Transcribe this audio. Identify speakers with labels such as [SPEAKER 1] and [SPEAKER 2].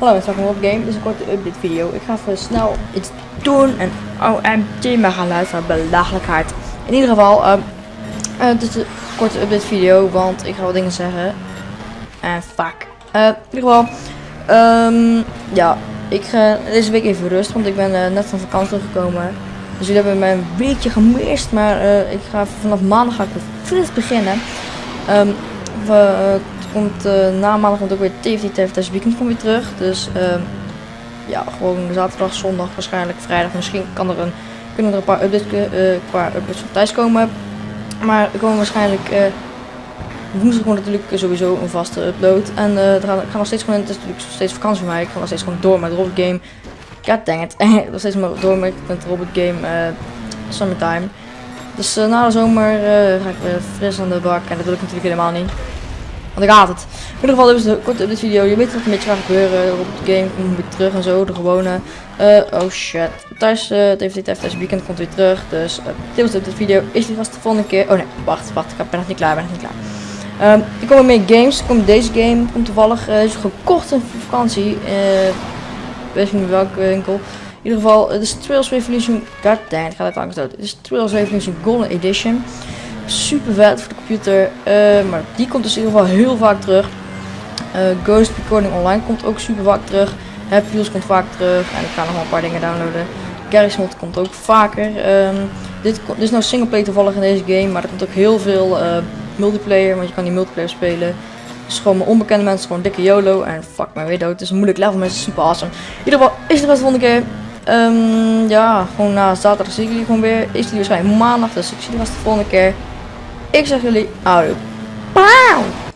[SPEAKER 1] Hallo, ik ben op Game. Dit is een korte update video. Ik ga even snel iets doen en OMG maar gaan luisteren. Belachelijkheid. In ieder geval, um, dit is een korte update video, want ik ga wat dingen zeggen. En fuck. Uh, in ieder geval, um, ja, ik ga deze week even rust, want ik ben uh, net van vakantie teruggekomen. Dus jullie hebben mij een weekje gemist, maar ik ga vanaf maandag ga ik weer fris beginnen. Um, komt uh, na maandag ook weer TFT TFT weekend komt weer terug. Dus uh, ja, gewoon zaterdag, zondag, waarschijnlijk vrijdag. Misschien kan er een, kunnen er een paar updates, uh, qua updates van thuis komen. Maar er komen waarschijnlijk woensdag gewoon natuurlijk sowieso een vaste upload. En ik ga nog steeds gewoon, het is natuurlijk steeds vakantie voor mij. Ik ga nog steeds gewoon door met Robot Game. God dang it. nog steeds door met, Robot Game Summertime. Dus uh, na de zomer uh, ga ik weer fris aan de bak. En dat wil ik natuurlijk helemaal niet. Want ik haat het. In ieder geval, dit is de korte update video. Je weet wat een beetje gaat gebeuren. Op de game komt weer terug en zo. De gewone. Uh, oh shit. Thuis, het heeft dit weekend komt weer terug. Dus uh, dit was de update video. Is die vast de volgende keer. Oh nee, wacht, wacht. Ik ben nog niet klaar. Ben nog niet klaar. Um, er komen meer games. Komt deze game. Komt toevallig. Is gekocht in vakantie. Weet niet welke winkel. In ieder geval, het is Trails Revolution. God damn, het gaat uit angst dood. Het is Trails Revolution Golden Edition super vet voor de computer. Uh, maar die komt dus in ieder geval heel vaak terug. Uh, Ghost Recording Online komt ook super vaak terug. Happy Wheels komt vaak terug. En ik ga nog wel een paar dingen downloaden. Garry's Mod komt ook vaker. Um, dit, is nou singleplayer toevallig in deze game. Maar er komt ook heel veel uh, multiplayer. Want je kan die multiplayer spelen. Dus gewoon mijn onbekende mensen, gewoon dikke YOLO. En fuck mij weer dood. Het is een moeilijk level, het is super awesome. In ieder geval is het de volgende keer. Um, ja, gewoon na zaterdag zie ik jullie gewoon weer. Is die waarschijnlijk maandag. Dus ik zie jullie vast de volgende keer. Ik zeg jullie, oude. Pauw!